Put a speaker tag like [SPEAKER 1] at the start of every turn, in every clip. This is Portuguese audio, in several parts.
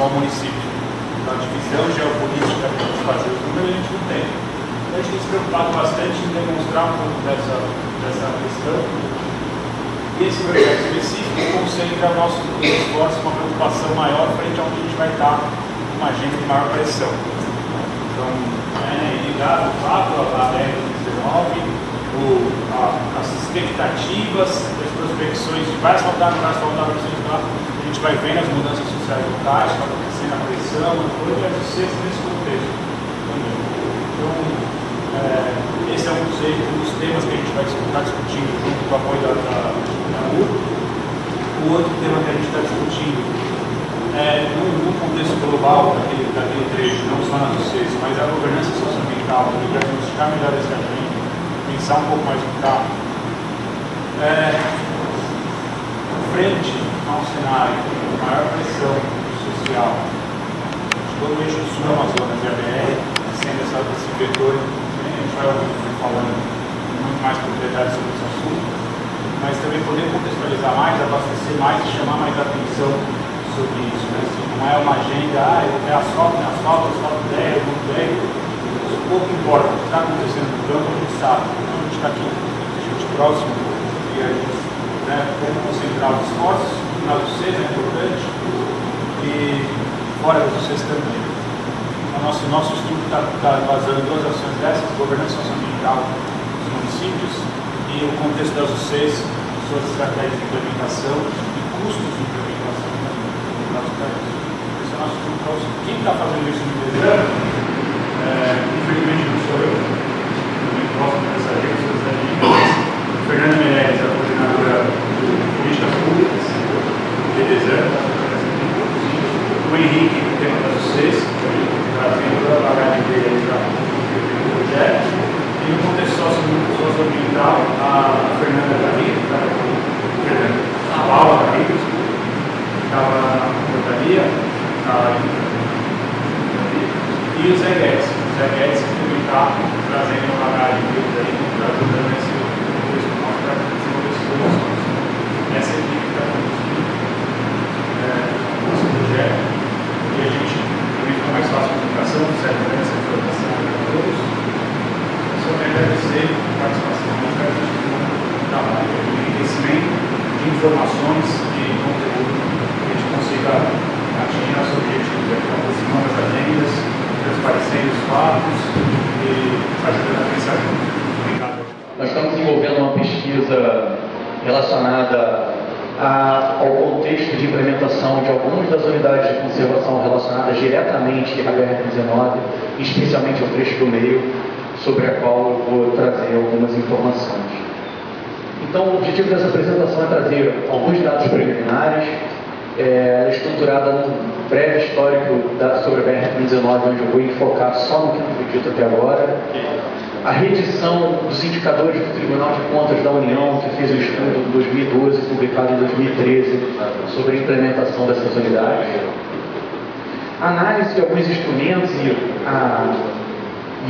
[SPEAKER 1] conservação, está só o município. Então, a divisão geopolítica para fazer os números a gente não tem. Então, a gente tem se preocupado bastante em demonstrar um pouco dessa, dessa questão. E esse projeto específico concentra nosso esforço, uma preocupação maior frente a onde a gente vai estar com uma agenda de maior pressão. Então, é, ligado, fato, a BR-19, o, a, as expectativas, as prospecções de não vai asfaltar, vai asfaltar, a gente vai vendo as mudanças sociais locais, vai acontecendo a pressão, a coisa, e ser nesse contexto também. Então, é, esse é um dos, um dos, temas que a gente vai estar discutindo junto com o apoio da, da, da O outro tema que a gente está discutindo é, num, contexto global daquele, daquele trecho, não só nas UCs, mas a governança socioambiental, para diagnosticar melhor esse agente, pensar um pouco mais no carro. É, frente a um cenário de maior pressão social, todo o eixo sul Amazonas e a BR, sendo essa, esse vetor, a gente vai ouvir falando muito mais propriedade sobre esse assunto, mas também poder contextualizar mais, abastecer mais e chamar mais atenção sobre isso. Né? Assim, não é uma agenda, ah, é asfalto, é asfalto, asfalto 10, muito 10, pouco importa o que está acontecendo no campo, a gente sabe. Então a gente está aqui, a gente próximo, e a gente né, como concentrar os esforços, na UCs é importante, e fora das UCs também. O nosso, nosso estudo está tá basando duas ações dessas, governança socioambiental dos municípios e o contexto das UCs, suas estratégias de implementação e custos de implementação também no nosso país. Esse é o nosso estudo. Quem está fazendo isso no deserto é, infelizmente não sou eu, também próximo dessa gente, dessa gente. Fernanda Meirelles, a coordenadora de políticas públicas deserto, o Henrique, o tema das UCs, trazendo a bagagem dele para o projeto, e no contexto socioambiental, a Fernanda Garrido, tá? Fernanda, a Paula Garrido, que estava na portaria, e o Zé Guedes. O Zé Guedes que também está trazendo uma bagagem deles aí, está ajudando esse contexto nosso para desenvolver soluções. Essa equipe está conduzindo é, esse projeto e a gente também fica mais fácil a comunicação, segurança, informação para todos. Só quero agradecer a participação para a gente um trabalho de enriquecimento de informações e conteúdo que a gente consiga atingir nossos objetivos, aproximando as agendas transparecendo os fatos e ajudando a pensar Obrigado.
[SPEAKER 2] Nós estamos desenvolvendo uma pesquisa relacionada a, ao contexto de implementação de algumas das unidades de conservação relacionadas diretamente à BR-19, especialmente ao trecho do meio, sobre a qual eu vou trazer algumas informações. Então, o objetivo dessa apresentação é trazer alguns dados preliminares, é, é estruturada num breve histórico da, sobre a BR-19, onde eu vou enfocar só no que não foi dito até agora. A reedição dos indicadores do Tribunal de Contas da União, que fez o estudo de 2012, publicado em 2013, sobre a implementação dessas unidades. Análise de alguns instrumentos e, a,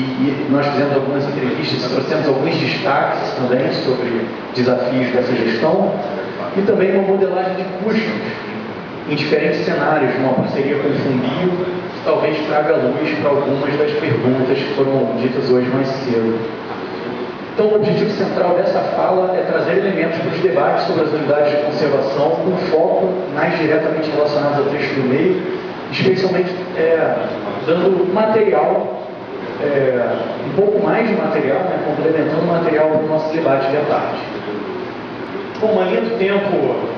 [SPEAKER 2] e, e nós fizemos algumas entrevistas trouxemos alguns destaques também sobre desafios dessa gestão. E também uma modelagem de custos em diferentes cenários, numa parceria com o Fumbio, que talvez traga luz para algumas das perguntas que foram ditas hoje mais cedo. Então, o objetivo central dessa fala é trazer elementos para os debates sobre as unidades de conservação com foco mais diretamente relacionados ao trecho do meio, especialmente é, dando material, é, um pouco mais de material, né, complementando o material para o nosso debate de tarde. Bom, uma linha do tempo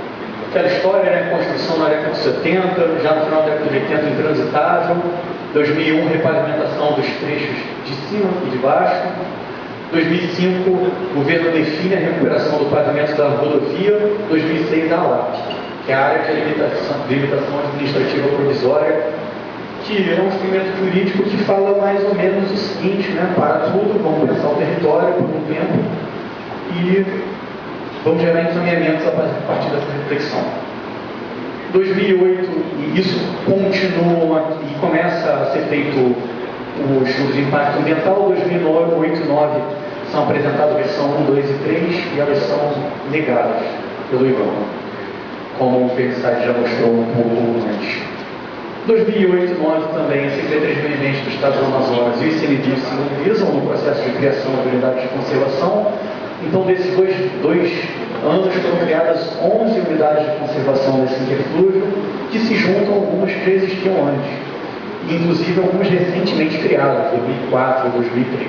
[SPEAKER 2] Aquela história, né? Construção na década de 70, já no final da década de 80, intransitável. 2001, repavimentação dos trechos de cima e de baixo. 2005, o governo define a recuperação do pavimento da rodovia. 2006, a ALAP, que é a área de limitação, de limitação administrativa provisória, que é um instrumento jurídico que fala mais ou menos o seguinte, né? Para tudo, vamos pensar o território por um tempo e vamos gerar encaminhamentos a partir dessa reflexão. 2008, e isso continua e começa a ser feito o estudo de impacto ambiental, 2008 e 2009 são apresentadas a versão 1, 2 e 3 e elas são negadas pelo IBAMA, como o Felicite já mostrou um pouco antes. 2008 e 2009 também, a Secretaria de Meio Ambiente do Estado do Amazonas e o ICMBio se mobilizam no processo de criação de unidades de conservação. Então, desses dois, dois anos foram criadas 11 unidades de conservação desse interflúvio, que se juntam algumas que existiam antes, inclusive algumas recentemente criadas, 2004 e 2003.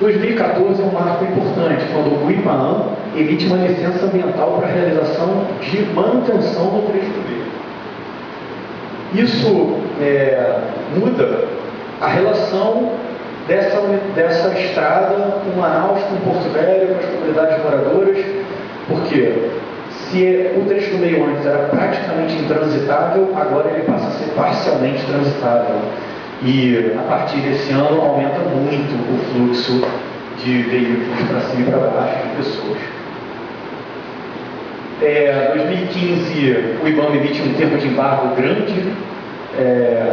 [SPEAKER 2] 2014 é um marco importante, quando o IPAAM emite uma licença ambiental para a realização de manutenção do trecho. Isso é, muda a relação dessa, dessa estrada com Manaus, com Porto Velho, com as comunidades moradoras, porque se o trecho do meio antes era praticamente intransitável, agora ele passa a ser parcialmente transitável. E a partir desse ano aumenta muito o fluxo de veículos para cima e para baixo, de pessoas. É, 2015, o IBAMA emite um termo de embargo grande, é,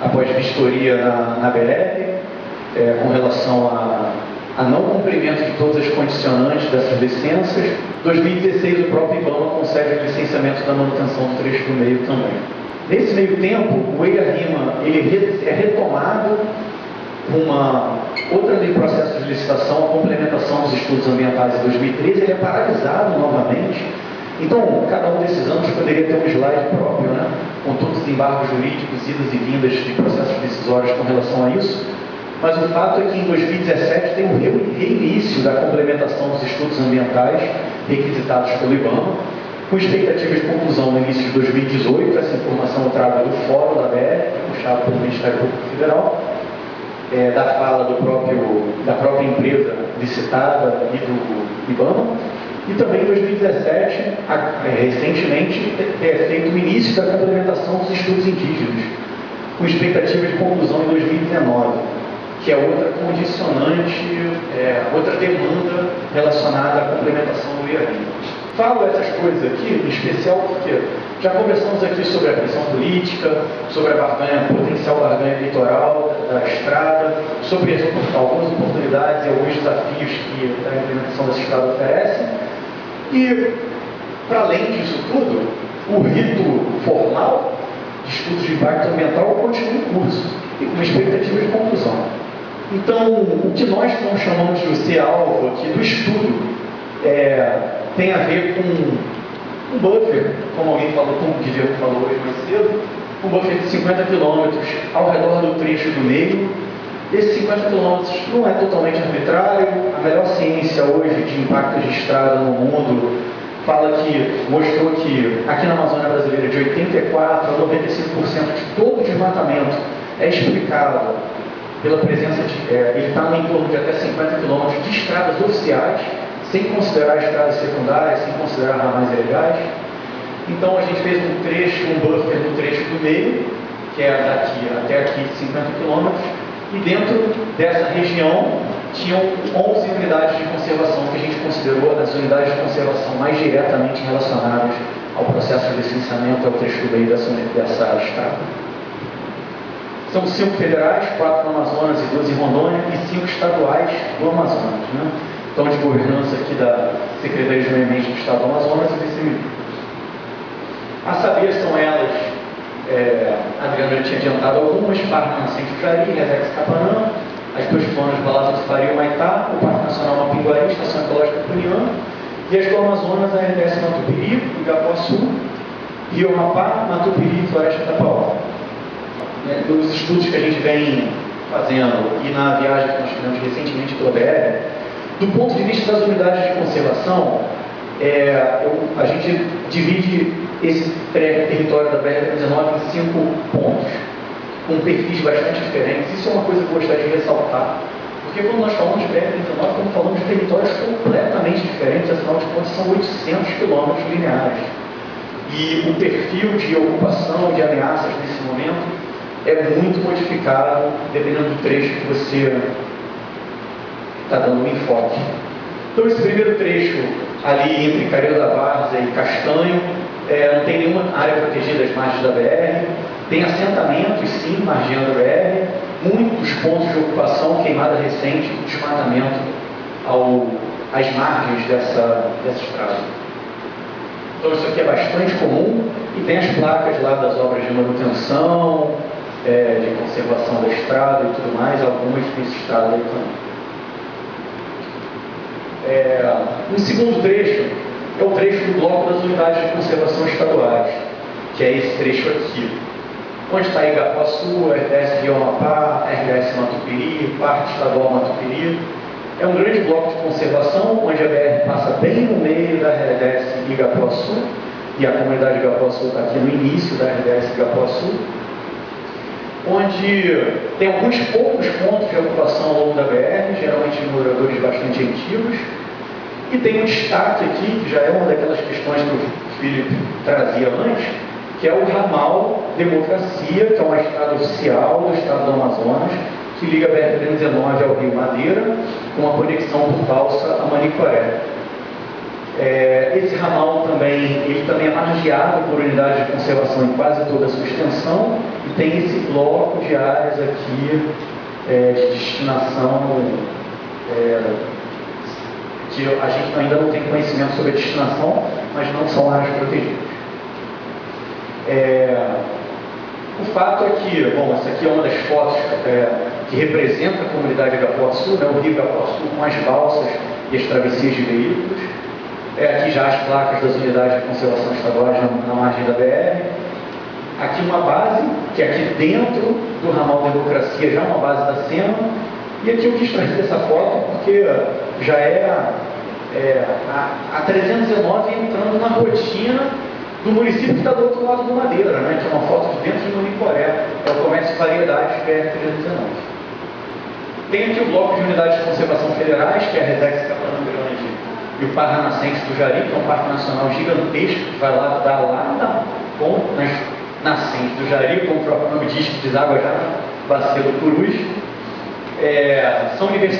[SPEAKER 2] após vistoria na, na é, com relação a, a, não cumprimento de todas as condicionantes dessas licenças. 2016, o próprio IBAMA concede o licenciamento da manutenção do trecho do meio também. Nesse meio tempo, o EIA-RIMA é retomado uma outra lei de processo de licitação, a complementação dos estudos ambientais em 2013, ele é paralisado novamente. Então, cada um desses anos poderia ter um slide próprio, né, com todos os embargos jurídicos, idas e vindas de processos decisórios com relação a isso. Mas o fato é que em 2017 tem um reinício da complementação dos estudos ambientais requisitados pelo IBAMA, com expectativas de conclusão no início de 2018, essa informação eu trago do Fórum da BR, puxado pelo Ministério Público Federal, é, da fala próprio, da própria empresa licitada e do IBAMA, e também em 2017, é, recentemente, é feito o início da complementação dos estudos indígenas, com expectativa de conclusão em 2019 que é outra condicionante, é, outra demanda relacionada à complementação do IARI. Falo essas coisas aqui, em especial porque já conversamos aqui sobre a pressão política, sobre a barganha, potencial barganha eleitoral da, da estrada, sobre as, algumas oportunidades e alguns desafios que a implementação dessa estrada oferece. E, para além disso tudo, o rito formal de estudos de impacto ambiental continua em curso e com expectativa de conclusão. Então, o que nós não chamamos de ser alvo aqui do estudo é, tem a ver com um buffer, como alguém falou, como o Guilherme falou hoje mais cedo, um buffer de 50 km ao redor do trecho do meio. Esses 50 km não é totalmente arbitrário, a melhor ciência hoje de impacto de estrada no mundo fala que, mostrou que aqui na Amazônia Brasileira, de 84% a 95% de todo o desmatamento é explicado pela presença de. É, ele está em torno de até 50 quilômetros de estradas oficiais, sem considerar estradas secundárias, sem considerar ramais ilegais. Então a gente fez um trecho, um buffer no trecho do meio, que é daqui até aqui 50 quilômetros, e dentro dessa região tinham 11 unidades de conservação que a gente considerou as unidades de conservação mais diretamente relacionadas ao processo de licenciamento ao trecho meio dessa, dessa estrada. São cinco federais, quatro no Amazonas e duas em Rondônia, e cinco estaduais do Amazonas. Né? Então, de governança aqui da Secretaria de Meio Ambiente do Estado do Amazonas e vice A saber, são elas, é, a Adriana já tinha adiantado algumas, Parque Nascente Jari, Resex Capanã, as duas zonas Balato do Faria Maitá, o Parque Nacional Mapinguari, Estação Ecológica Puniã, e as do Amazonas, a RDS Matupiri, Igapuaçu, Rio Amapá, Matupiri e Floresta Tapaó né, dos estudos que a gente vem fazendo e na viagem que nós fizemos recentemente pela BR, do ponto de vista das unidades de conservação, é, eu, a gente divide esse território da BR-19 em cinco pontos, com perfis bastante diferentes. Isso é uma coisa que eu gostaria de ressaltar, porque quando nós falamos de BR-19, estamos falando de territórios completamente diferentes, afinal de contas são 800 quilômetros lineares. e o perfil de ocupação, de ameaças nesse momento é muito modificado dependendo do trecho que você está dando um enfoque. Então esse primeiro trecho ali entre Careiro da Várzea e Castanho, é, não tem nenhuma área protegida às margens da BR, tem assentamentos sim, margeando a BR, muitos pontos de ocupação, queimada recente, desmatamento ao, às margens dessa, dessa estrada. Então isso aqui é bastante comum e tem as placas lá das obras de manutenção, é, de conservação da estrada e tudo mais, algumas nesse estado aí também. É, um segundo trecho é o trecho do bloco das unidades de conservação estaduais, que é esse trecho aqui. Onde está Igapuaçu, RDS Rio Amapá, RDS Matupiri, Parque Estadual Matupiri. É um grande bloco de conservação, onde a BR passa bem no meio da RDS Igapuaçu, e a comunidade Igapuaçu está aqui no início da RDS Igapuaçu, onde tem alguns poucos pontos de ocupação ao longo da BR, geralmente moradores bastante antigos, e tem um destaque aqui, que já é uma daquelas questões que o Felipe trazia antes, que é o ramal Democracia, que é uma estrada oficial do estado do Amazonas, que liga a BR-319 ao Rio Madeira, com uma conexão por balsa a Manicoré. É, esse ramal também, ele também é margeado por unidades de conservação em quase toda a sua extensão tem esse bloco de áreas aqui é, de destinação é, que a gente ainda não tem conhecimento sobre a destinação, mas não são áreas protegidas. É, o fato é que, bom, essa aqui é uma das fotos é, que representa a comunidade Agapuaçu, né, o rio Agapuaçu com as balsas e as travessias de veículos. É, aqui já as placas das unidades de conservação estaduais na margem da BR. Aqui uma base, que é aqui dentro do ramal Democracia, já uma base da SEMA. E aqui eu quis trazer essa foto porque já é, é a, a 319 entrando na rotina do município que está do outro lado do Madeira, né, que é uma foto de dentro de Manicoré, é o comércio de variedades BR-319. Tem aqui o bloco de unidades de conservação federais, que é a Redex Capitão Grande e o Parque Nascente do Jari, que é um parque nacional gigantesco, que vai lá dar lá na ponta, nas nascentes do Jari, como o próprio nome diz, que deságua já do Purus. É, são unidades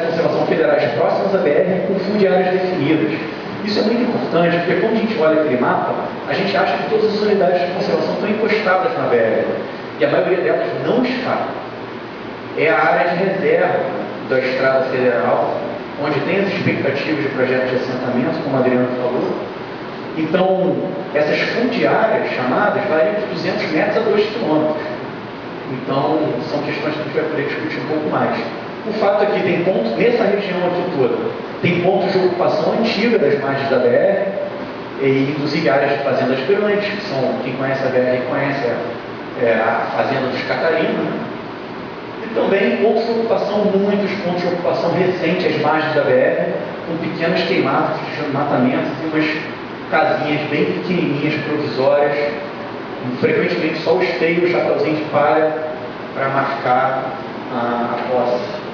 [SPEAKER 2] de conservação federais próximas à BR com fundiárias definidas. Isso é muito importante, porque quando a gente olha aquele mapa, a gente acha que todas as unidades de conservação estão encostadas na BR. E a maioria delas não está. É a área de reserva da Estrada Federal, onde tem as expectativas de projetos de assentamento, como a Adriano falou. Então, essas fundiárias chamadas variam de 200 metros a 2 quilômetros. Então, são questões que a gente vai poder discutir um pouco mais. O fato é que tem pontos, nessa região aqui toda, tem pontos de ocupação antiga das margens da BR, e inclusive áreas de fazendas grandes, que são, quem conhece a BR conhece a, é, a fazenda dos Catarinos, né? e também pontos de ocupação, muitos pontos de ocupação recentes às margens da BR, com pequenas queimadas, matamentos e umas casinhas bem pequenininhas, provisórias, frequentemente só o esteio, o chapéuzinho de palha, para marcar a, a posse.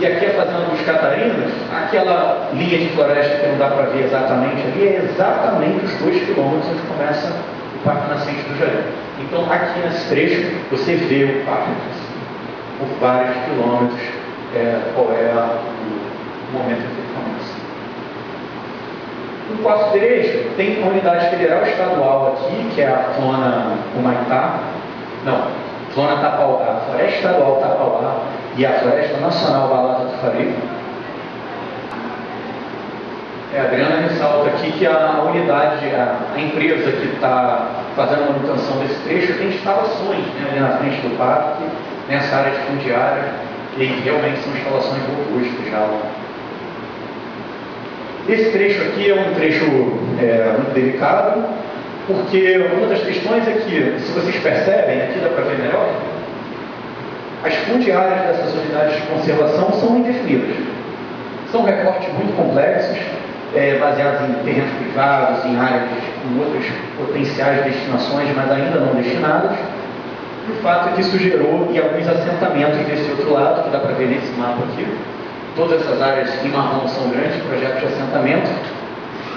[SPEAKER 2] E aqui a Fazenda dos Catarinas, aquela linha de floresta que não dá para ver exatamente ali, é exatamente os dois quilômetros onde começa o Parque Nascente do Jardim. Então, aqui nesse trecho, você vê o parque por vários quilômetros, é, qual é o momento que. No quarto trecho, tem uma unidade federal estadual aqui, que é a zona Humaitá, não, zona Tapauá, a Floresta Estadual Tapauá, e a Floresta Nacional Balada do Farico. É, a Adriana ressalta aqui que a unidade, a, a empresa que está fazendo a manutenção desse trecho tem instalações né, ali na frente do parque, nessa área de fundiária, e realmente são instalações robustas já. Esse trecho aqui é um trecho é, muito delicado, porque uma das questões é que, se vocês percebem, aqui dá para ver melhor, as fundiárias dessas unidades de conservação são indefinidas. São recortes muito complexos, é, baseados em terrenos privados, em áreas com outras potenciais destinações, mas ainda não destinadas. E o fato é que isso gerou e alguns assentamentos desse outro lado, que dá para ver nesse mapa aqui. Todas essas áreas em marrom são grandes projetos de assentamento.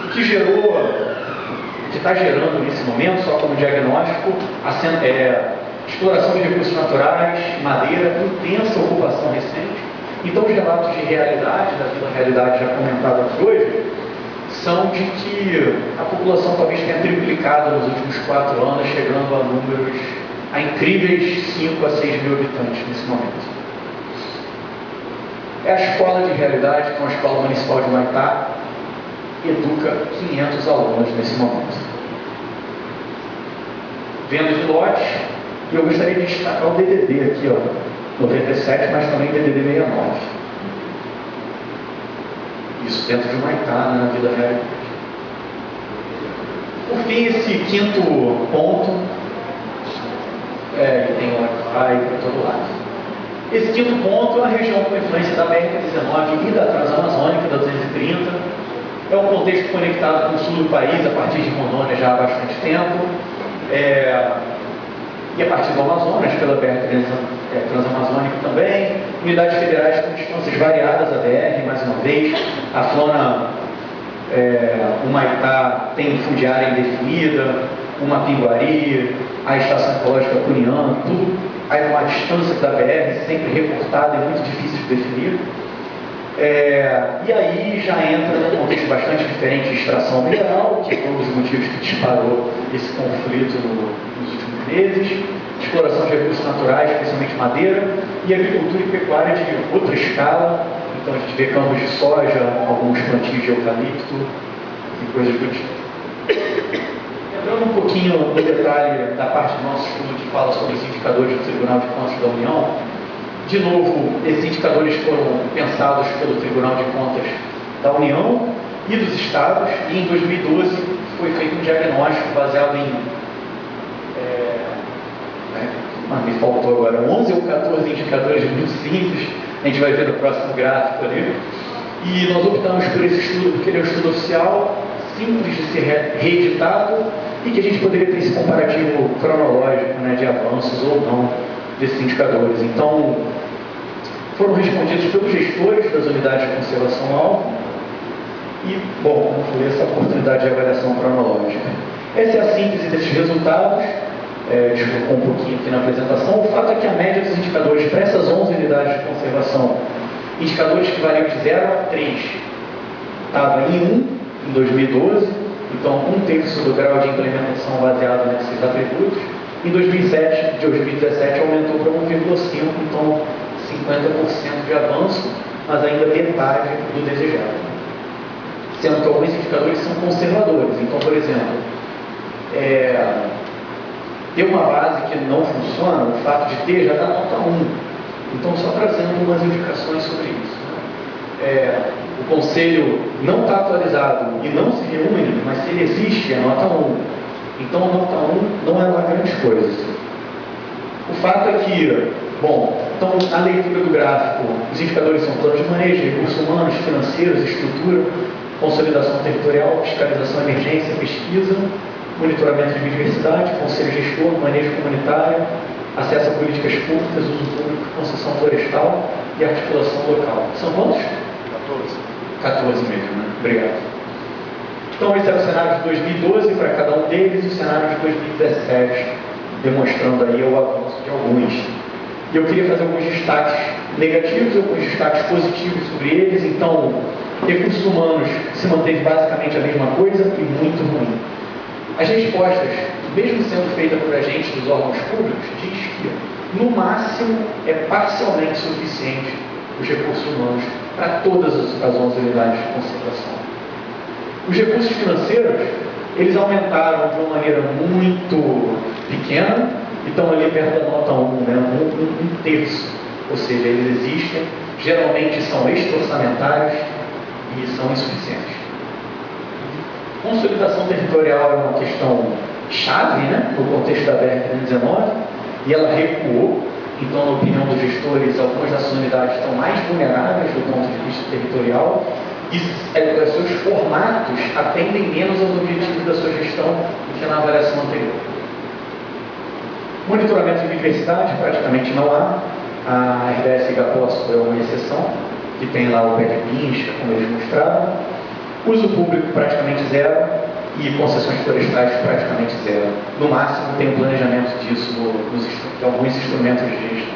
[SPEAKER 2] O que gerou, o que está gerando nesse momento, só como diagnóstico, a, é, exploração de recursos naturais, madeira, intensa ocupação recente. Então, os relatos de realidade, da realidade já comentada aqui hoje, são de que a população talvez tenha triplicado nos últimos quatro anos, chegando a números, a incríveis 5 a 6 mil habitantes nesse momento. É a escola de realidade, que é uma escola municipal de Maitá, educa 500 alunos nesse momento. Venda de lotes, e eu gostaria de destacar o DDD aqui, ó, 97, mas também DDD 69. Isso dentro de Maitá, né, na vida real. Por fim, esse quinto ponto, é, ele tem Wi-Fi para todo lado. Esse quinto ponto é uma região com influência da BR-19 e da Transamazônica, da 230. É um contexto conectado com o sul do país, a partir de Rondônia já há bastante tempo. É, e a partir do Amazonas, pela BR é, Transamazônica também. Unidades federais com distâncias variadas da BR, mais uma vez. A flora, é, o Maitá tem fundiária indefinida, uma pinguari, a estação ecológica Cunhã, tudo aí uma distância da BR, sempre recortada e muito difícil de definir. É, e aí já entra num contexto bastante diferente de extração mineral, que foi um dos motivos que disparou esse conflito no, nos últimos meses, exploração de recursos naturais, especialmente madeira, e agricultura e pecuária de outra escala. Então a gente vê campos de soja, alguns plantios de eucalipto e coisas do tipo. Entrando um pouquinho no detalhe da parte do nosso estudo que fala sobre os indicadores do Tribunal de Contas da União, de novo, esses indicadores foram pensados pelo Tribunal de Contas da União e dos Estados, e em 2012 foi feito um diagnóstico baseado em. É, me faltou agora 11 ou 14 indicadores muito simples, a gente vai ver no próximo gráfico ali. E nós optamos por esse estudo porque ele é um estudo oficial, simples de ser reeditado e que a gente poderia ter esse comparativo cronológico né, de avanços ou não desses indicadores. Então, foram respondidos pelos gestores das unidades de conservação-alvo e, bom, como foi essa oportunidade de avaliação cronológica. Essa é a síntese desses resultados, é, desculpa um pouquinho aqui na apresentação. O fato é que a média dos indicadores para essas 11 unidades de conservação, indicadores que variam de 0 a 3, estava em 1 em 2012, então um terço do grau de implementação baseado nesses atributos. Em 2007, de 2017 aumentou para 1,5, então 50% de avanço, mas ainda metade do desejado. Sendo que alguns indicadores são conservadores. Então, por exemplo, é, ter uma base que não funciona, o fato de ter já dá nota 1. Então, só trazendo umas indicações sobre isso. Né? É, o conselho não está atualizado e não se reúne, mas se ele existe, é nota 1. Então, a nota 1 não é uma grande coisa. O fato é que, bom, então, a leitura do gráfico, os indicadores são planos de manejo, recursos humanos, financeiros, estrutura, consolidação territorial, fiscalização, emergência, pesquisa, monitoramento de biodiversidade, conselho gestor, manejo comunitário, acesso a políticas públicas, uso público, concessão florestal e articulação local. São quantos? 14 mesmo, né? Obrigado. Então, esse é o cenário de 2012 para cada um deles e o cenário de 2017, demonstrando aí o avanço de alguns. E eu queria fazer alguns destaques negativos e alguns destaques positivos sobre eles. Então, recursos humanos se manteve basicamente a mesma coisa e muito ruim. As respostas, mesmo sendo feitas por agentes dos órgãos públicos, diz que, no máximo, é parcialmente suficiente os recursos humanos para todas as 11 unidades de concentração. Os recursos financeiros, eles aumentaram de uma maneira muito pequena e estão ali perto da nota 1, né? um, um, um terço. Ou seja, eles existem, geralmente são extra-orçamentários e são insuficientes. Consolidação territorial é uma questão chave né, no contexto da BR-19 e ela recuou então, na opinião dos gestores, algumas dessas unidades estão mais vulneráveis do ponto de vista territorial e é, seus formatos atendem menos aos objetivos da sua gestão do que na avaliação anterior. Monitoramento de diversidade praticamente não há. A RDS Igapoço é uma exceção, que tem lá o pé de como eles mostraram. Uso público praticamente zero e concessões florestais praticamente zero. No máximo tem um planejamento disso no, nos, em alguns instrumentos de gestão.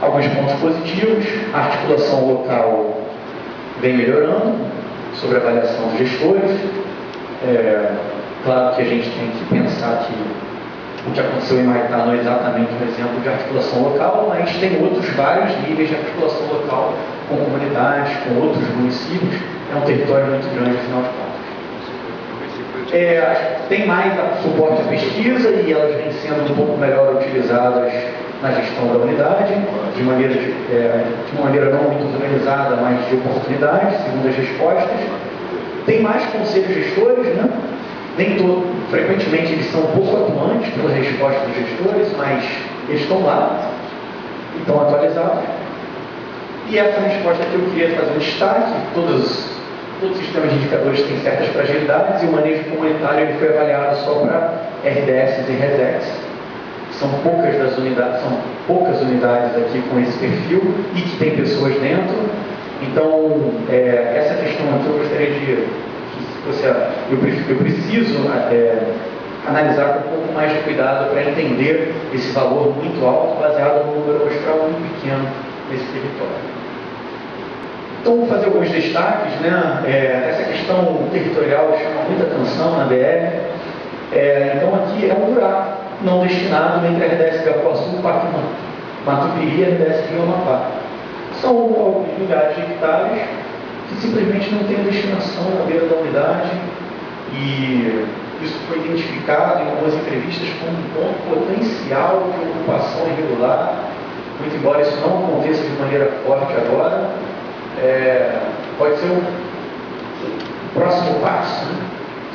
[SPEAKER 2] Alguns pontos positivos, a articulação local vem melhorando, sobre a avaliação dos gestores. É, claro que a gente tem que pensar que o que aconteceu em Maitá não é exatamente um exemplo de articulação local, mas tem outros vários níveis de articulação local com comunidades, com outros municípios. É um território muito grande, afinal de contas. É, tem mais suporte à pesquisa e elas vêm sendo um pouco melhor utilizadas na gestão da unidade, de maneira, de, é, de maneira não muito organizada, mas de oportunidade, segundo as respostas. Tem mais conselhos gestores, né? Nem todo, frequentemente eles são pouco atuantes pelas respostas dos gestores, mas eles estão lá, estão atualizados. E essa resposta que eu queria fazer um destaque, todos, todos os sistemas de indicadores têm certas fragilidades e o manejo comunitário ele foi avaliado só para RDS e RESEX são poucas das unidades, são poucas unidades aqui com esse perfil e que tem pessoas dentro. Então, é, essa questão aqui eu gostaria de. Você, eu, eu preciso é, analisar com um pouco mais de cuidado para entender esse valor muito alto, baseado num número amostral muito pequeno nesse território. Então, vou fazer alguns destaques. Né? É, essa questão territorial chama muita atenção na BR. É, então, aqui é um buraco não destinado entre a RDS Gapuaçu, Parque Matupiri e a RDS Rio Amapá. São alguns milhares de hectares que simplesmente não têm destinação na beira da unidade e isso foi identificado em algumas entrevistas como um ponto potencial de ocupação irregular, muito embora isso não aconteça de maneira forte agora, é, pode ser um próximo passo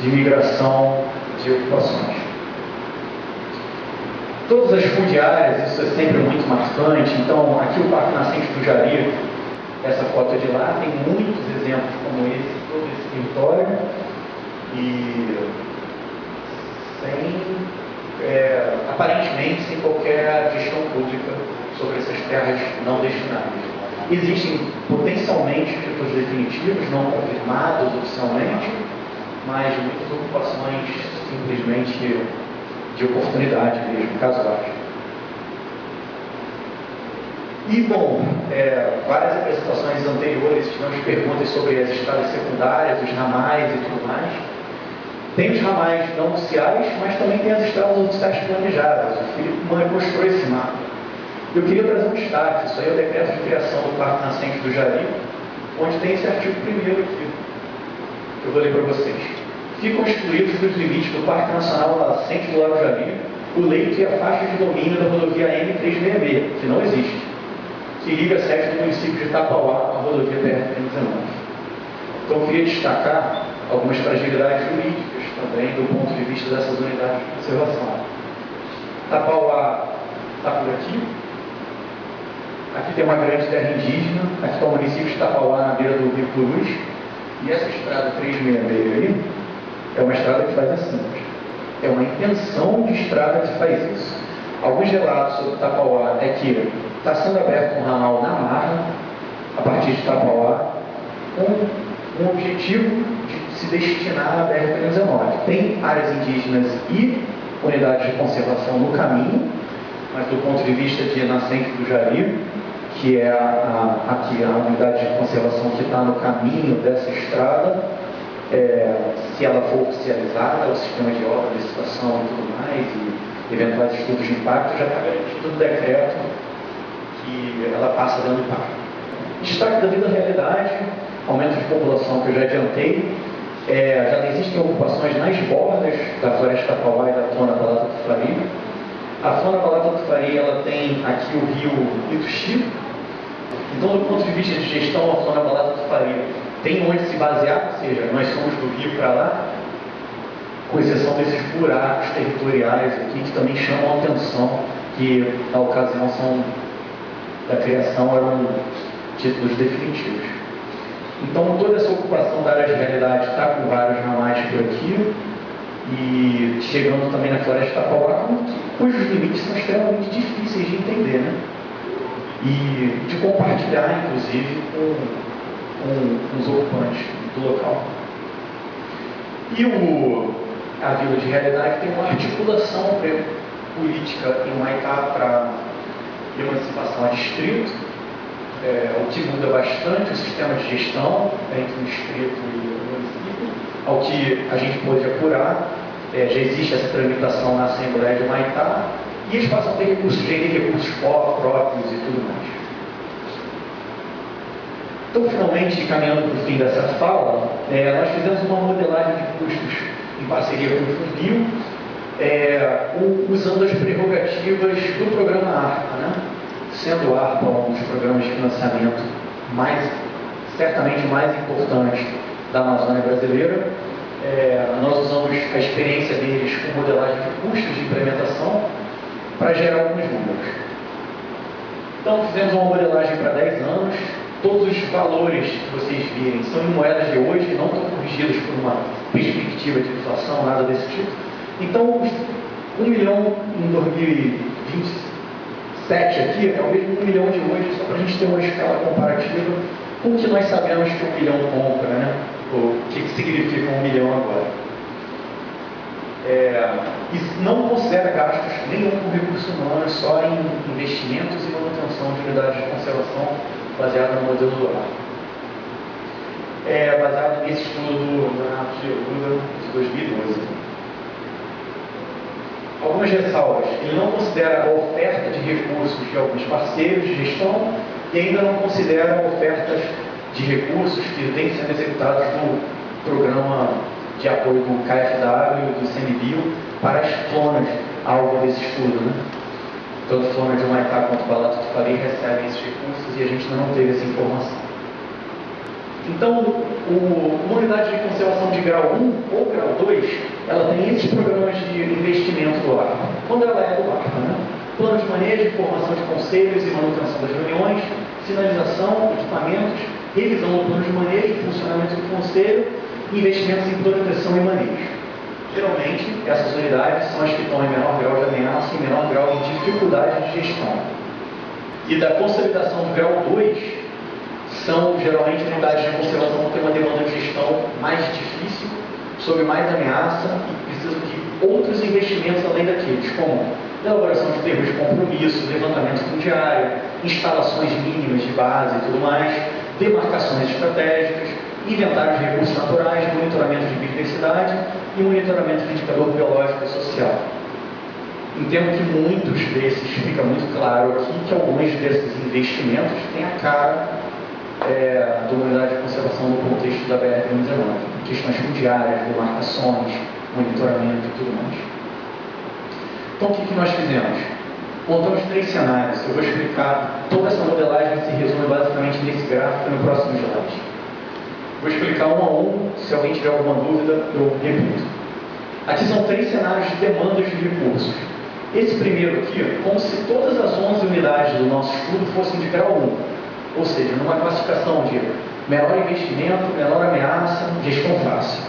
[SPEAKER 2] de migração de ocupações. Todas as fundiárias, isso é sempre muito marcante. Então, aqui o Parque Nascente do Jari, essa foto de lá, tem muitos exemplos como esse, todo esse território. E sem, é, aparentemente, sem qualquer gestão pública sobre essas terras não destinadas. Existem potencialmente títulos definitivos, não confirmados oficialmente, mas muitas ocupações simplesmente de oportunidade mesmo, casuais. E, bom, é, várias apresentações anteriores tivemos perguntas sobre as estradas secundárias, os ramais e tudo mais. Tem os ramais não oficiais, mas também tem as estradas oficiais planejadas. O Felipe mostrou esse mapa. Eu queria trazer um destaque, isso aí é o decreto de criação do Parque Nascente do Jari, onde tem esse artigo primeiro aqui. Eu vou ler para vocês ficam excluídos dos limites do Parque Nacional Nascente do Lago Jari, o leito e a faixa de domínio da rodovia M366, que não existe, que liga a sede do município de Itapauá à rodovia BR-319. Então, eu queria destacar algumas fragilidades jurídicas também do ponto de vista dessas unidades de conservação. Itapauá está por aqui. Aqui tem uma grande terra indígena. Aqui está o município de Itapauá, na beira do Rio Cruz. E essa estrada 366 aí, é uma estrada que faz assim. É uma intenção de estrada que faz isso. Alguns relatos sobre Tapauá é que está sendo aberto um ramal na marra, a partir de Tapauá, com um objetivo de se destinar à BR-319. Tem áreas indígenas e unidades de conservação no caminho, mas do ponto de vista de nascente do Jari, que é a, a, aqui a unidade de conservação que está no caminho dessa estrada, é, se ela for oficializada, o sistema de obra, licitação e tudo mais, e eventuais estudos de impacto, já está garantido no decreto que ela passa dando impacto. Destaque da vida realidade, aumento de população que eu já adiantei, é, já existem ocupações nas bordas da floresta Tapauá e da Tona Balata do Faria. A Tona Balata do Faria ela tem aqui o rio Ituxi. Então, do ponto de vista de gestão, a Tona Balata do Faria tem onde se basear, ou seja, nós somos do Rio para lá, com exceção desses buracos territoriais aqui que também chamam a atenção, que na ocasião são da criação eram títulos definitivos. Então toda essa ocupação da área de realidade está com vários ramais por aqui e chegando também na floresta Tapauá, cujos limites são extremamente difíceis de entender, né? E de compartilhar, inclusive, com com, com os ocupantes do local. E o, a Vila de Realidade tem uma articulação política em Maitá para emancipação a distrito, é, o que muda bastante o sistema de gestão entre o distrito e o município, ao que a gente pôde apurar, é, já existe essa tramitação na Assembleia de Maitá, e eles passam a ter recursos, gerir recursos próprios e tudo mais. Então, finalmente, caminhando para o fim dessa fala, é, nós fizemos uma modelagem de custos em parceria com o Fundil, é, usando as prerrogativas do programa ARPA, né? sendo ARPA um dos programas de financiamento mais, certamente mais importantes da Amazônia brasileira. É, nós usamos a experiência deles com modelagem de custos de implementação para gerar alguns números. Então, fizemos uma modelagem para 10 anos. Todos os valores que vocês virem são em moedas de hoje, não estão corrigidos por uma perspectiva de inflação, nada desse tipo. Então, um milhão em 2027 aqui é o mesmo um milhão de hoje, só para a gente ter uma escala comparativa com o que nós sabemos que um milhão compra, né? O que, significa um milhão agora. É, e não considera gastos nenhum com recursos humanos, só em investimentos e manutenção de unidades de conservação baseado no modelo do ar. É baseado nesse estudo do Renato Geruda de 2012 algumas ressalvas. Ele não considera a oferta de recursos de alguns parceiros de gestão e ainda não considera ofertas de recursos que vêm sendo executados no programa de apoio do KFW e do CMBio para as flonas alvo desse estudo. Né? Tanto flona de Maitá quanto Balato de Faria recebem esses recursos e a gente não teve essa informação. Então, o, uma unidade de conservação de grau 1 ou grau 2, ela tem esses programas de investimento do ARPA. Quando ela é do ARPA, né? Plano de manejo, formação de conselhos e manutenção das reuniões, sinalização, equipamentos, revisão do plano de manejo, funcionamento do conselho, investimentos em proteção e manejo. Geralmente, essas unidades são as que estão em menor grau de ameaça e menor grau de dificuldade de gestão. E da consolidação do grau 2, são geralmente unidades de conservação que têm uma demanda de gestão mais difícil, sob mais ameaça e precisam de outros investimentos além daqueles, como elaboração de termos de compromisso, levantamento fundiário, instalações mínimas de base e tudo mais, demarcações estratégicas, inventário de recursos naturais, monitoramento de biodiversidade e monitoramento de indicador biológico e social. Entendo que muitos desses, fica muito claro aqui, que alguns desses investimentos têm a cara é, da unidade de conservação no contexto da BR-119, questões fundiárias, demarcações, monitoramento e tudo mais. Então, o que, que nós fizemos? Montamos três cenários. Eu vou explicar, toda essa modelagem se resume basicamente nesse gráfico no próximo slide. Vou explicar um a um, se alguém tiver alguma dúvida, eu repito. Aqui são três cenários de demandas de recursos. Esse primeiro aqui, como se todas as 11 unidades do nosso estudo fossem de grau 1 ou seja, numa classificação de menor investimento, menor ameaça, gestão fácil.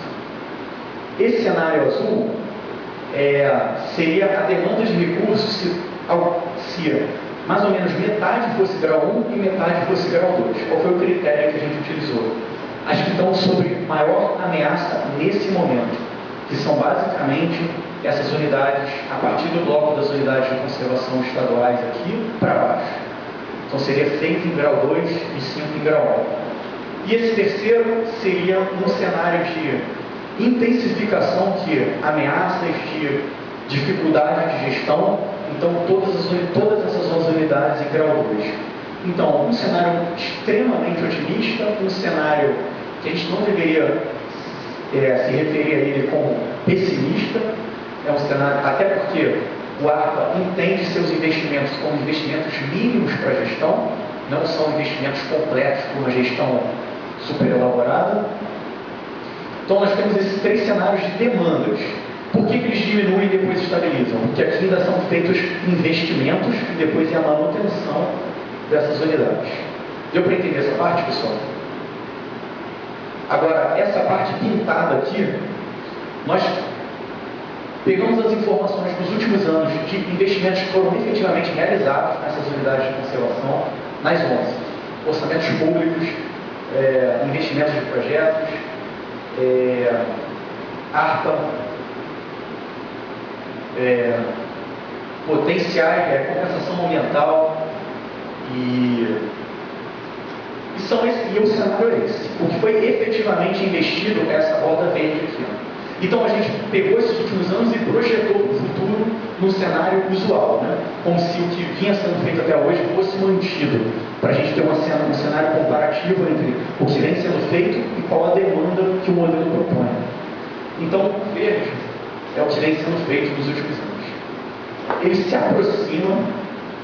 [SPEAKER 2] Esse cenário azul é, seria a demanda de recursos se, se mais ou menos metade fosse grau 1 e metade fosse grau 2. Qual foi o critério que a gente utilizou? As que estão sobre maior ameaça nesse momento, que são basicamente essas unidades, a partir do bloco das unidades de conservação estaduais aqui para baixo. Então seria 6 em grau 2 e 5 em grau 1. E esse terceiro seria um cenário de intensificação de ameaças, de dificuldade de gestão, então todas, as, todas essas 11 unidades em grau 2. Então, um cenário extremamente otimista, um cenário a gente não deveria é, se referir a ele como pessimista, é um cenário, até porque o ARPA entende seus investimentos como investimentos mínimos para a gestão, não são investimentos completos para uma gestão super elaborada. Então nós temos esses três cenários de demandas. Por que, que eles diminuem e depois estabilizam? Porque aqui ainda são feitos investimentos e depois é a manutenção dessas unidades. Deu para entender essa parte, pessoal? Agora, essa parte pintada aqui, nós Pegamos as informações dos últimos anos de investimentos que foram efetivamente realizados nessas unidades de conservação, nas 11. Orçamentos públicos, é, investimentos de projetos, é, ARPA, é, potenciais, é, compensação ambiental e, e, são e cenário é esse. O que foi efetivamente investido é essa roda verde aqui. Então a gente pegou esses últimos anos e projetou o futuro no cenário usual, né? como se o que vinha sendo feito até hoje fosse mantido, para a gente ter uma cena, um cenário comparativo entre o que vem sendo feito e qual a demanda que o modelo propõe. Então, verde é o que vem sendo feito nos últimos anos. Ele se aproxima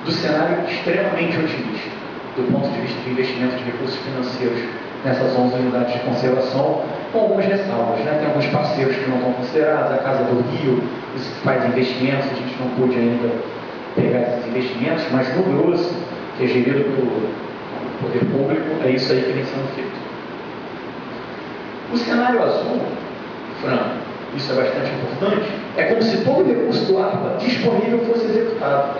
[SPEAKER 2] do cenário extremamente otimista, do ponto de vista de investimento de recursos financeiros nessas 11 unidades de conservação, com algumas ressalvas. Né? Tem alguns parceiros que não estão considerados, a Casa do Rio, isso faz investimentos, a gente não pôde ainda pegar esses investimentos, mas no grosso, que é gerido pelo poder público, é isso aí que vem sendo feito. O cenário azul, Fran, isso é bastante importante, é como se todo o recurso do ARPA disponível fosse executado.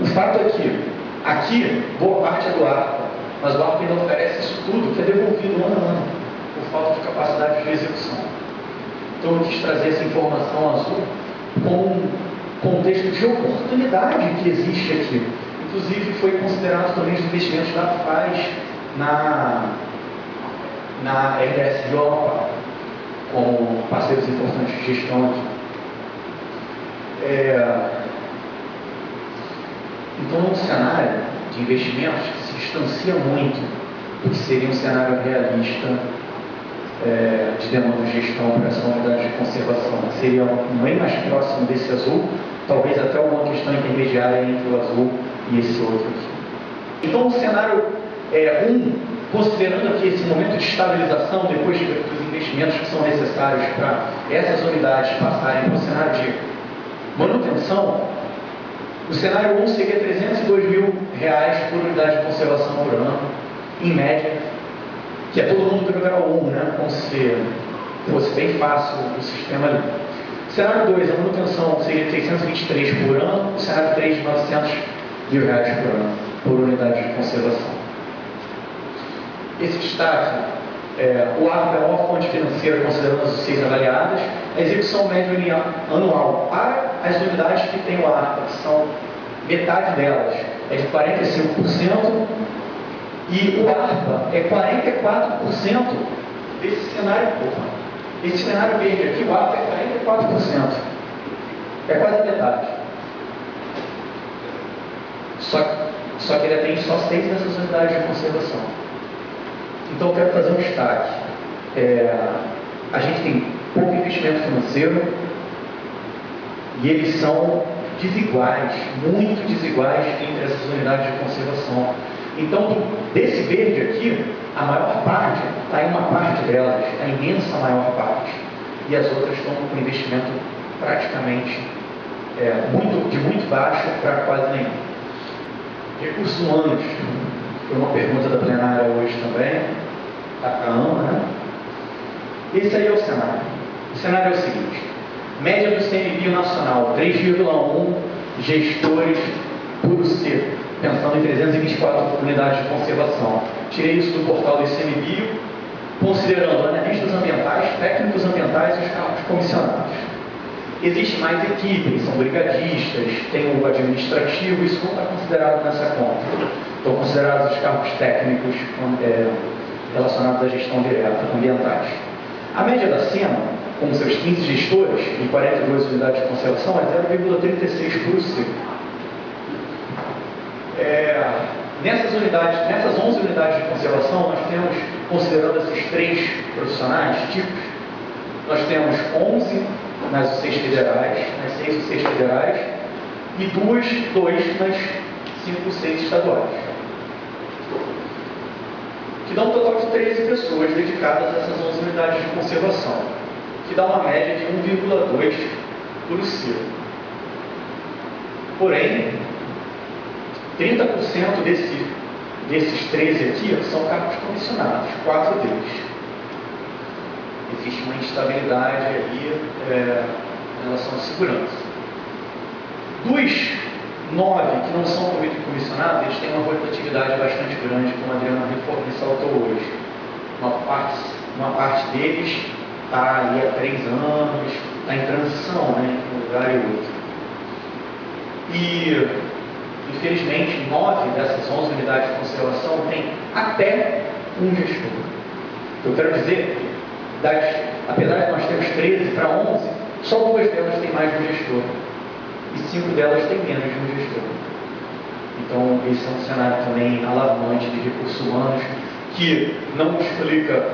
[SPEAKER 2] O fato é que aqui, boa parte é do ARPA, mas o ARPA ainda oferece isso tudo que é devolvido ano a ano, por falta de capacidade de execução. Então eu quis trazer essa informação azul com um contexto de oportunidade que existe aqui. Inclusive foi considerado também os investimentos da FAS na, na RDS Europa como parceiros importantes de gestão aqui. É, então, um cenário de investimentos que se distancia muito do que seria um cenário realista é, de demanda de gestão para essa unidade de conservação. Seria um bem mais próximo desse azul, talvez até uma questão intermediária entre o azul e esse outro aqui. Então, o cenário é, um, considerando aqui esse momento de estabilização, depois de, dos investimentos que são necessários para essas unidades passarem para o cenário de manutenção, o cenário 1 seria 302 mil reais por unidade de conservação por ano, em média, que é todo mundo do grau 1, né? como se fosse bem fácil o sistema ali. O cenário 2, a manutenção seria 623 por ano, o cenário 3, 900 mil reais por ano, por unidade de conservação. Esse destaque, é, o ARPA é a maior fonte financeira considerando as seis avaliadas, a execução média anual para as unidades que têm o ARPA, que são metade delas, é de 45%, e o ARPA é 44% desse cenário porra. Esse cenário verde aqui, o ARPA é 44%. É quase a metade. Só, só que ele atende só seis dessas unidades de conservação. Então eu quero fazer um destaque. É, a gente tem pouco investimento financeiro e eles são desiguais, muito desiguais entre essas unidades de conservação. Então, desse verde aqui, a maior parte está em uma parte delas, a imensa maior parte. E as outras estão com investimento praticamente é, muito, de muito baixo para quase nenhum. Recursos humanos, foi uma pergunta da plenária hoje também, da CAAMA, né? Esse aí é o cenário. O cenário é o seguinte, média do CMBio nacional, 3,1 gestores por C, pensando em 324 unidades de conservação. Tirei isso do portal do ICMBio, considerando analistas ambientais, técnicos ambientais e os cargos comissionados. Existe mais equipes, são brigadistas, tem o administrativo, isso não está considerado nessa conta. Estão considerados os cargos técnicos é, relacionados à gestão direta, ambientais. A média da SEMA, com seus 15 gestores e 42 unidades de conservação, é 0,36 por. É, nessas unidades, nessas 11 unidades de conservação, nós temos, considerando esses três profissionais tipos, nós temos 11 nas seis federais, nas seis ou seis federais, e duas, dois nas cinco seis estaduais. Dá um total de 13 pessoas dedicadas a essas 11 unidades de conservação, que dá uma média de 1,2 por ciclo. Porém, 30% desse, desses 13 aqui são cargos comissionados, quatro deles existe uma instabilidade aí é, em relação à segurança. Dos Nove, que não são comissionados, eles têm uma rotatividade bastante grande, como a Adriana ressaltou hoje. Uma parte, uma parte deles está ali há três anos, está em transição né, entre um lugar e outro. E, infelizmente, nove dessas onze unidades de conservação têm até um gestor. Eu quero dizer, das, apesar de nós termos 13 para 11, só duas delas têm mais de um gestor. E cinco delas têm menos de um gestor. Então, esse é um cenário também alarmante de recursos humanos que não explica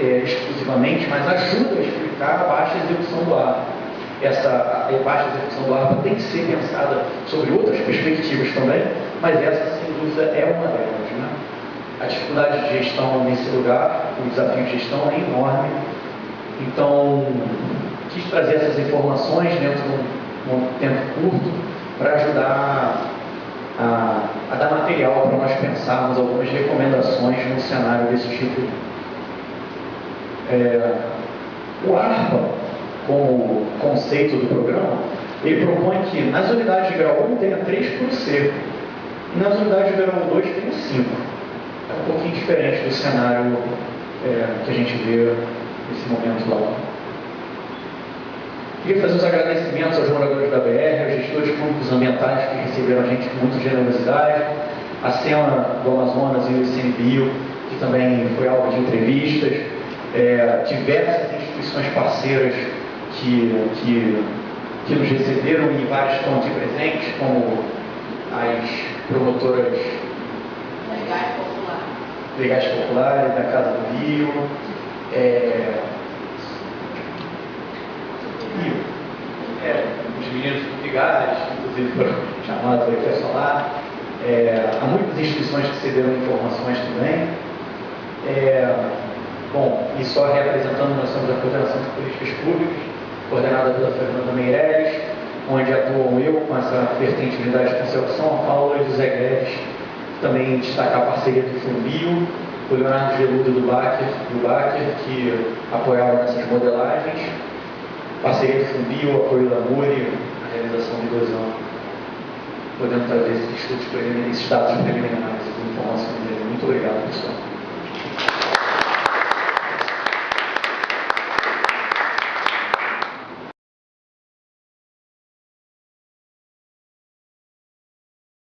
[SPEAKER 2] é, exclusivamente, mas ajuda a explicar a baixa execução do ARPA. Essa baixa execução do ARPA tem que ser pensada sobre outras perspectivas também, mas essa, sem dúvida, é uma delas. Né? A dificuldade de gestão nesse lugar, o desafio de gestão é enorme. Então, quis trazer essas informações dentro de um, um tempo curto para ajudar a, a, dar material para nós pensarmos algumas recomendações no cenário desse tipo. É, o ARPA, como conceito do programa, ele propõe que nas unidades de grau 1 tenha 3 por C, e nas unidades de grau 2 tenha 5. É um pouquinho diferente do cenário é, que a gente vê nesse momento lá. Queria fazer os agradecimentos aos moradores da BR, aos gestores públicos ambientais que receberam a gente com muita generosidade, a SEMA do Amazonas e o ICMBio, que também foi alvo de entrevistas, é, diversas instituições parceiras que, que, que nos receberam e vários estão aqui presentes, como as promotoras
[SPEAKER 3] legais populares,
[SPEAKER 2] legais populares da Casa do Rio, é, Rio, é, os meninos ligados, inclusive foram chamados aí para falar. É, há muitas instituições que cederam informações também. É, bom, e só reapresentando, nós somos a Coordenação de Políticas Públicas, coordenada pela Fernanda Meireles, onde atuam eu com essa vertente de unidade de conservação, a Paula e o José Guedes, também destacar a parceria do Fumbio, o Leonardo Geludo do Baker, do que apoiaram essas modelagens, parceria do Fumbio, apoio da MURI, a realização de dois anos, podendo trazer esses estudos preliminares, esses dados preliminares, informações dele. Muito obrigado, pessoal.